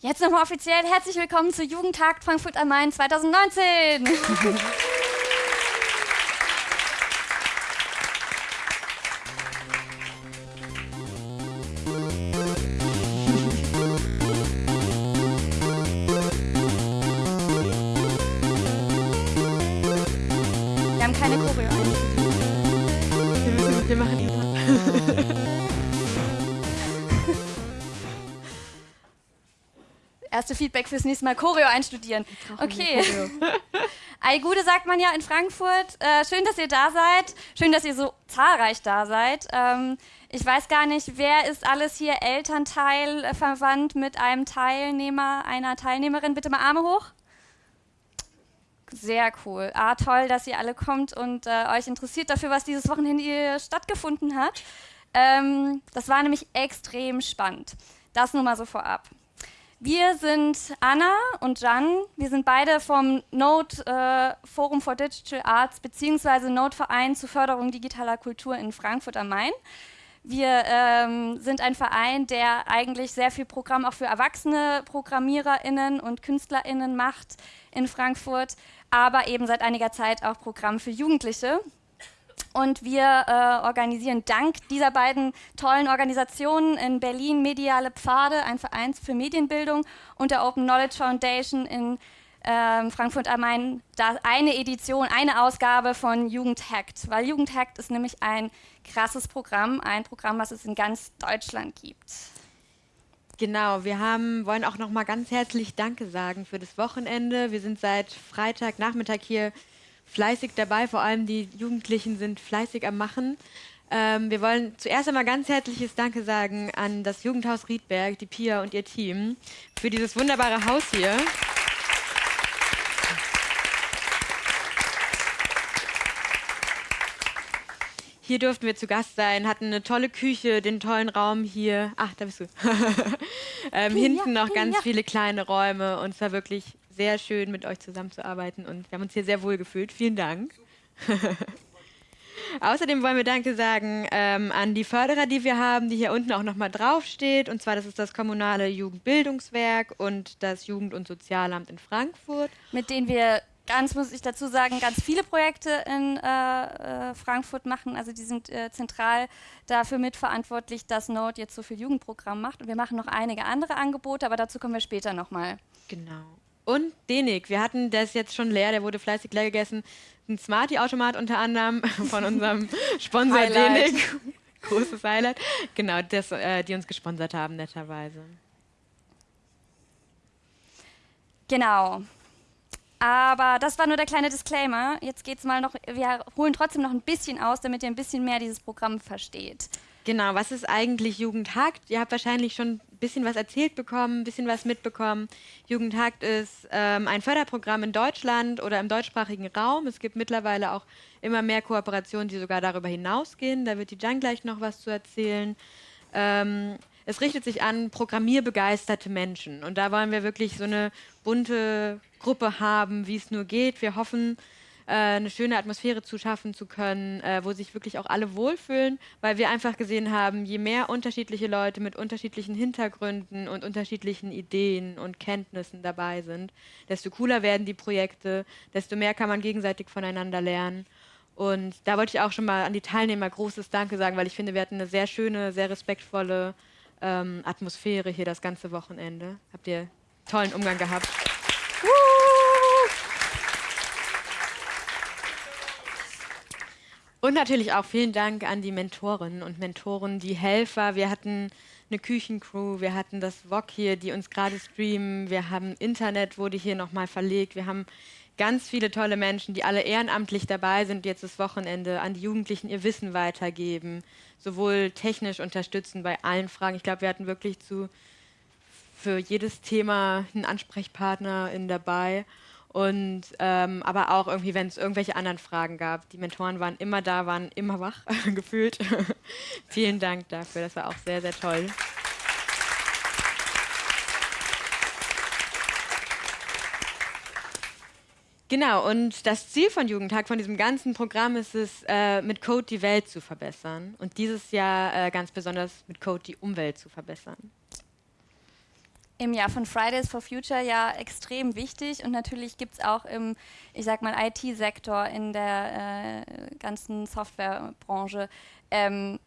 Jetzt nochmal offiziell herzlich willkommen zu Jugendtag Frankfurt am Main 2019. Wir Erste Feedback fürs nächste Mal Choreo einstudieren. Okay. Ei Gude sagt man ja in Frankfurt. Äh, schön, dass ihr da seid. Schön, dass ihr so zahlreich da seid. Ähm, ich weiß gar nicht, wer ist alles hier Elternteil äh, verwandt mit einem Teilnehmer, einer Teilnehmerin? Bitte mal Arme hoch. Sehr cool. Ah, toll, dass ihr alle kommt und äh, euch interessiert dafür, was dieses Wochenende hier stattgefunden hat. Ähm, das war nämlich extrem spannend. Das nur mal so vorab. Wir sind Anna und Jan. Wir sind beide vom Node äh, Forum for Digital Arts bzw. Node Verein zur Förderung digitaler Kultur in Frankfurt am Main. Wir ähm, sind ein Verein, der eigentlich sehr viel Programm auch für erwachsene ProgrammiererInnen und KünstlerInnen macht in Frankfurt, aber eben seit einiger Zeit auch Programm für Jugendliche. Und wir äh, organisieren dank dieser beiden tollen Organisationen in Berlin Mediale Pfade, ein Verein für Medienbildung, und der Open Knowledge Foundation in ähm, Frankfurt am Main eine Edition, eine Ausgabe von Jugendhackt. Weil Jugendhackt ist nämlich ein krasses Programm, ein Programm, was es in ganz Deutschland gibt. Genau, wir haben, wollen auch noch mal ganz herzlich Danke sagen für das Wochenende. Wir sind seit Freitagnachmittag hier fleißig dabei, vor allem die Jugendlichen sind fleißig am Machen. Ähm, wir wollen zuerst einmal ganz herzliches Danke sagen an das Jugendhaus Riedberg, die Pia und ihr Team für dieses wunderbare Haus hier. Hier durften wir zu Gast sein, hatten eine tolle Küche, den tollen Raum hier. Ach, da bist du. ähm, hinten noch ganz viele kleine Räume und es war wirklich sehr schön, mit euch zusammenzuarbeiten und wir haben uns hier sehr wohl gefühlt. Vielen Dank. Außerdem wollen wir Danke sagen ähm, an die Förderer, die wir haben, die hier unten auch nochmal draufsteht. Und zwar, das ist das kommunale Jugendbildungswerk und das Jugend- und Sozialamt in Frankfurt. Mit denen wir ganz, muss ich dazu sagen, ganz viele Projekte in äh, äh, Frankfurt machen. Also die sind äh, zentral dafür mitverantwortlich, dass Node jetzt so viel Jugendprogramm macht. Und wir machen noch einige andere Angebote, aber dazu kommen wir später nochmal. Genau. Und Denik, wir hatten das jetzt schon leer, der wurde fleißig leer gegessen. Ein Smarty-Automat unter anderem von unserem Sponsor Denik. Großes Highlight. Genau, das, äh, die uns gesponsert haben, netterweise. Genau. Aber das war nur der kleine Disclaimer. Jetzt geht es mal noch, wir holen trotzdem noch ein bisschen aus, damit ihr ein bisschen mehr dieses Programm versteht. Genau, was ist eigentlich Jugendhakt? Ihr habt wahrscheinlich schon bisschen was erzählt bekommen, ein bisschen was mitbekommen. Jugendhakt ist ähm, ein Förderprogramm in Deutschland oder im deutschsprachigen Raum. Es gibt mittlerweile auch immer mehr Kooperationen, die sogar darüber hinausgehen. Da wird die Jan gleich noch was zu erzählen. Ähm, es richtet sich an programmierbegeisterte Menschen. Und da wollen wir wirklich so eine bunte Gruppe haben, wie es nur geht. Wir hoffen, äh, eine schöne Atmosphäre zu schaffen zu können, äh, wo sich wirklich auch alle wohlfühlen, weil wir einfach gesehen haben, je mehr unterschiedliche Leute mit unterschiedlichen Hintergründen und unterschiedlichen Ideen und Kenntnissen dabei sind, desto cooler werden die Projekte, desto mehr kann man gegenseitig voneinander lernen. Und da wollte ich auch schon mal an die Teilnehmer großes Danke sagen, weil ich finde, wir hatten eine sehr schöne, sehr respektvolle ähm, Atmosphäre hier das ganze Wochenende. Habt ihr tollen Umgang gehabt. Und natürlich auch vielen Dank an die Mentorinnen und Mentoren, die Helfer. Wir hatten eine Küchencrew, wir hatten das VOG hier, die uns gerade streamen, wir haben Internet, wurde hier nochmal verlegt, wir haben ganz viele tolle Menschen, die alle ehrenamtlich dabei sind, jetzt das Wochenende an die Jugendlichen ihr Wissen weitergeben, sowohl technisch unterstützen bei allen Fragen. Ich glaube, wir hatten wirklich zu, für jedes Thema einen Ansprechpartner in dabei. Und ähm, aber auch irgendwie, wenn es irgendwelche anderen Fragen gab. Die Mentoren waren immer da, waren immer wach, gefühlt. Vielen Dank dafür, das war auch sehr, sehr toll. Genau, und das Ziel von Jugendtag, von diesem ganzen Programm ist es, äh, mit Code die Welt zu verbessern. Und dieses Jahr äh, ganz besonders mit Code die Umwelt zu verbessern. Im Jahr von Fridays for Future ja extrem wichtig und natürlich gibt es auch im, ich sag mal, IT-Sektor in der äh, ganzen Softwarebranche ähm,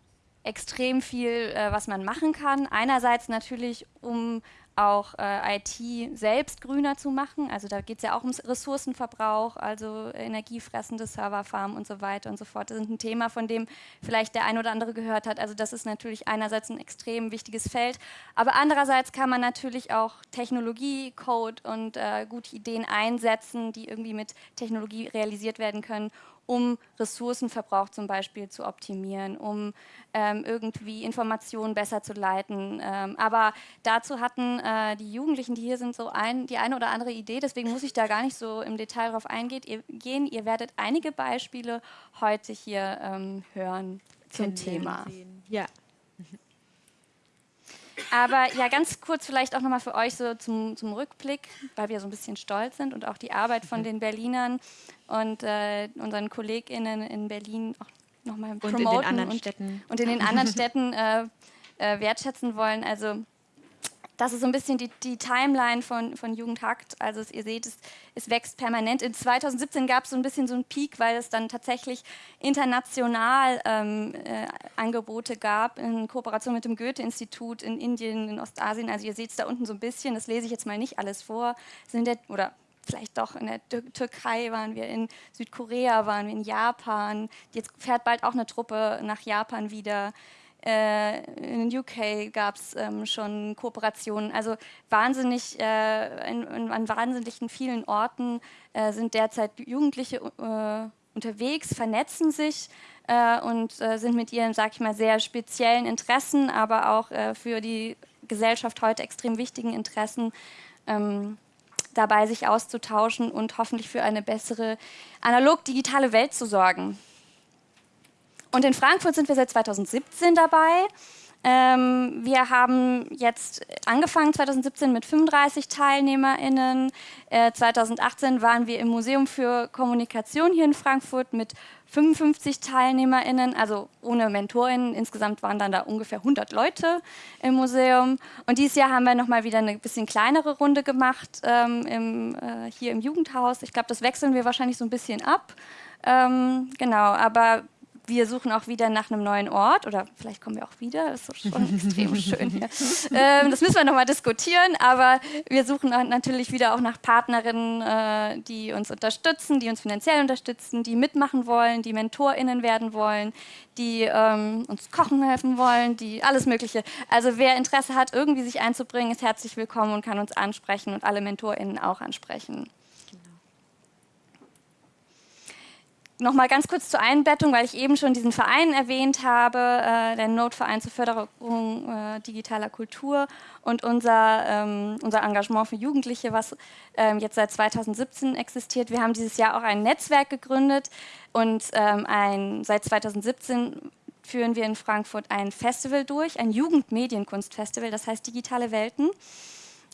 extrem viel, äh, was man machen kann. Einerseits natürlich, um auch äh, IT selbst grüner zu machen. Also da geht es ja auch ums Ressourcenverbrauch, also energiefressende Serverfarmen und so weiter und so fort. Das ist ein Thema, von dem vielleicht der ein oder andere gehört hat. Also das ist natürlich einerseits ein extrem wichtiges Feld, aber andererseits kann man natürlich auch Technologie, Code und äh, gute Ideen einsetzen, die irgendwie mit Technologie realisiert werden können, um Ressourcenverbrauch zum Beispiel zu optimieren, um ähm, irgendwie Informationen besser zu leiten. Ähm, aber dazu hatten äh, die Jugendlichen, die hier sind, so ein, die eine oder andere Idee. Deswegen muss ich da gar nicht so im Detail drauf eingehen. Ihr, gehen. Ihr werdet einige Beispiele heute hier ähm, hören zum Thema. Ja. Aber ja, ganz kurz vielleicht auch nochmal für euch so zum, zum, Rückblick, weil wir so ein bisschen stolz sind und auch die Arbeit von mhm. den Berlinern und äh, unseren KollegInnen in Berlin auch nochmal promoten und in den anderen und, Städten, und in den anderen Städten äh, äh, wertschätzen wollen. Also das ist so ein bisschen die, die Timeline von, von Jugendhakt. Also es, ihr seht, es, es, wächst permanent. In 2017 gab es so ein bisschen so einen Peak, weil es dann tatsächlich international ähm, äh, Angebote gab in Kooperation mit dem Goethe-Institut in Indien, in Ostasien. Also ihr seht es da unten so ein bisschen, das lese ich jetzt mal nicht alles vor. Sind der, oder vielleicht doch in der Türkei waren wir, in Südkorea waren wir, in Japan. Jetzt fährt bald auch eine Truppe nach Japan wieder. Äh, in UK gab es ähm, schon Kooperationen. Also wahnsinnig, äh, in, in, an wahnsinnigen vielen Orten äh, sind derzeit Jugendliche äh, unterwegs, vernetzen sich äh, und äh, sind mit ihren, sag ich mal, sehr speziellen Interessen, aber auch für die Gesellschaft heute extrem wichtigen Interessen ähm, dabei, sich auszutauschen und hoffentlich für eine bessere analog-digitale Welt zu sorgen. Und in Frankfurt sind wir seit 2017 dabei. Ähm, wir haben jetzt angefangen 2017 mit 35 TeilnehmerInnen. Äh, 2018 waren wir im Museum für Kommunikation hier in Frankfurt mit 55 TeilnehmerInnen, also ohne MentorInnen. Insgesamt waren dann da ungefähr 100 Leute im Museum. Und dieses Jahr haben wir nochmal wieder eine bisschen kleinere Runde gemacht ähm, im, äh, hier im Jugendhaus. Ich glaube, das wechseln wir wahrscheinlich so ein bisschen ab. Ähm, genau, aber wir suchen auch wieder nach einem neuen Ort oder vielleicht kommen wir auch wieder, das ist schon extrem schön hier. Ähm, das müssen wir nochmal diskutieren, aber wir suchen natürlich wieder auch nach Partnerinnen, äh, die uns unterstützen, die uns finanziell unterstützen, die mitmachen wollen, die MentorInnen werden wollen, die ähm, uns kochen helfen wollen, die alles Mögliche. Also wer Interesse hat, irgendwie sich einzubringen, ist herzlich willkommen und kann uns ansprechen und alle MentorInnen auch ansprechen. Nochmal ganz kurz zur Einbettung, weil ich eben schon diesen Verein erwähnt habe, äh, der Notverein zur Förderung äh, digitaler Kultur und unser, ähm, unser Engagement für Jugendliche, was ähm, jetzt seit 2017 existiert. Wir haben dieses Jahr auch ein Netzwerk gegründet und ähm, ein, seit 2017 führen wir in Frankfurt ein Festival durch, ein Jugendmedienkunstfestival, das heißt Digitale Welten.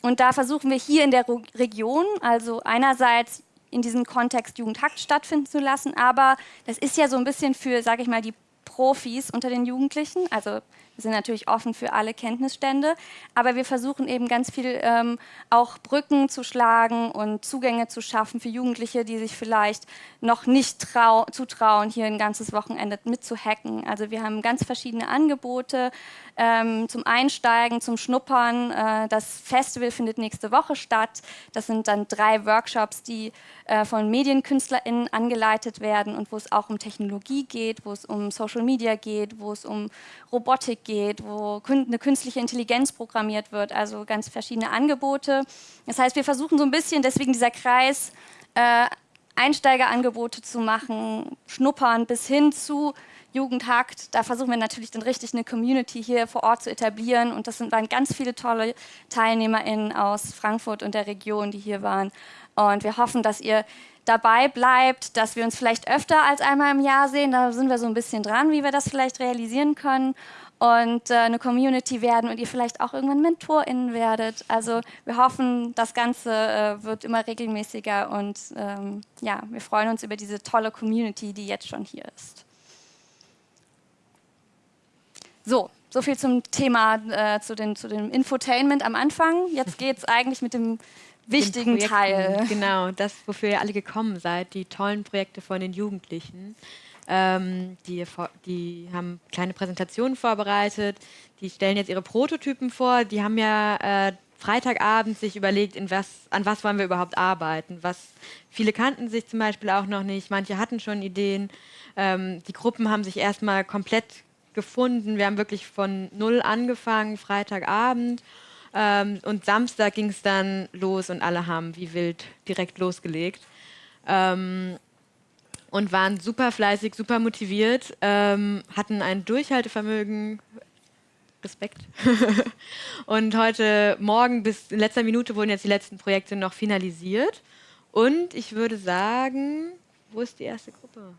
Und da versuchen wir hier in der Region, also einerseits in diesem Kontext Jugendhakt stattfinden zu lassen. Aber das ist ja so ein bisschen für, sage ich mal, die Profis unter den Jugendlichen. Also wir sind natürlich offen für alle Kenntnisstände, aber wir versuchen eben ganz viel ähm, auch Brücken zu schlagen und Zugänge zu schaffen für Jugendliche, die sich vielleicht noch nicht zutrauen, hier ein ganzes Wochenende mitzuhacken. Also wir haben ganz verschiedene Angebote ähm, zum Einsteigen, zum Schnuppern. Äh, das Festival findet nächste Woche statt. Das sind dann drei Workshops, die äh, von MedienkünstlerInnen angeleitet werden und wo es auch um Technologie geht, wo es um Social Media geht, wo es um Robotik geht, wo eine künstliche Intelligenz programmiert wird, also ganz verschiedene Angebote. Das heißt, wir versuchen so ein bisschen, deswegen dieser Kreis, äh, Einsteigerangebote zu machen, schnuppern bis hin zu Jugendhakt. Da versuchen wir natürlich dann richtig eine Community hier vor Ort zu etablieren und das sind, waren ganz viele tolle TeilnehmerInnen aus Frankfurt und der Region, die hier waren. Und wir hoffen, dass ihr dabei bleibt, dass wir uns vielleicht öfter als einmal im Jahr sehen. Da sind wir so ein bisschen dran, wie wir das vielleicht realisieren können und äh, eine Community werden und ihr vielleicht auch irgendwann MentorInnen werdet. Also wir hoffen, das Ganze äh, wird immer regelmäßiger und ähm, ja, wir freuen uns über diese tolle Community, die jetzt schon hier ist. So, so viel zum Thema, äh, zu, den, zu dem Infotainment am Anfang. Jetzt geht es eigentlich mit dem wichtigen Teil. Genau, das, wofür ihr alle gekommen seid, die tollen Projekte von den Jugendlichen. Ähm, die, die, haben kleine Präsentationen vorbereitet, die stellen jetzt ihre Prototypen vor. Die haben ja äh, Freitagabend sich überlegt, was, an was wollen wir überhaupt arbeiten. Was, viele kannten sich zum Beispiel auch noch nicht, manche hatten schon Ideen. Ähm, die Gruppen haben sich erstmal komplett gefunden. Wir haben wirklich von null angefangen, Freitagabend. Ähm, und Samstag ging es dann los und alle haben wie wild direkt losgelegt. Ähm, und waren super fleißig, super motiviert, ähm, hatten ein Durchhaltevermögen, Respekt. und heute Morgen bis in letzter Minute wurden jetzt die letzten Projekte noch finalisiert. Und ich würde sagen, wo ist die erste Gruppe?